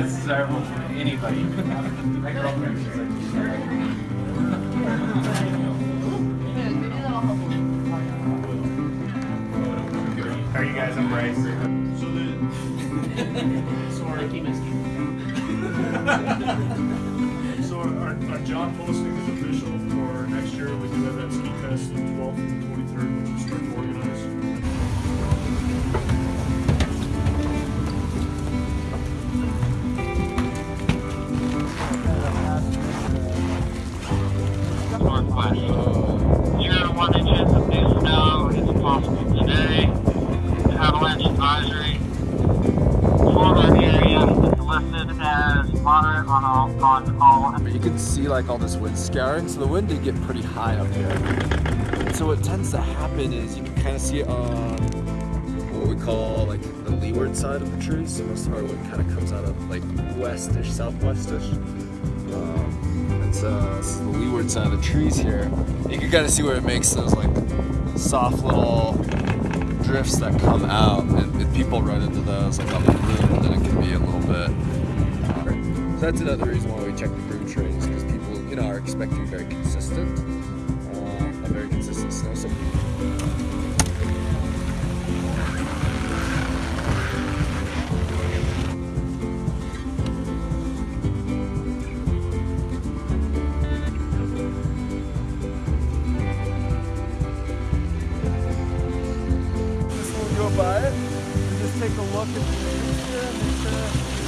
That's desirable for anybody. My girlfriend, she's like, are you guys? I'm Bryce. So the so our, so our, our job posting is official for next year. We do have that ski test Northwest. Zero to one inches of new snow is possible today. Avalanche advisory for area is listed as moderate on all on all. But you can see like all this wind scouring, so the wind did get pretty high up here. So what tends to happen is you can kind of see on what we call like the leeward side of the trees. So most of our wind kind of comes out of like westish, southwestish. Um, uh, the leeward side of the trees here. You can kind of see where it makes those like soft little drifts that come out, and if people run into those like on the wind, then it can be a little bit. so that's another reason why we check the groove trains because people, you know, are expecting very consistent, take a look at the picture and make sure uh,